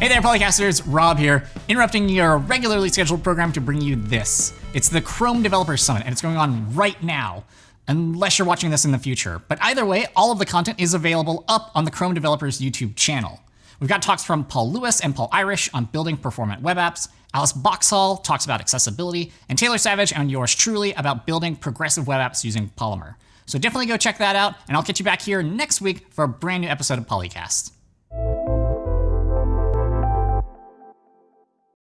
Hey there, Polycasters! Rob here, interrupting your regularly scheduled program to bring you this. It's the Chrome Developer Summit, and it's going on right now, unless you're watching this in the future. But either way, all of the content is available up on the Chrome Developers YouTube channel. We've got talks from Paul Lewis and Paul Irish on building performant web apps. Alice Boxhall talks about accessibility, and Taylor Savage and yours truly about building progressive web apps using Polymer. So definitely go check that out, and I'll catch you back here next week for a brand new episode of Polycast.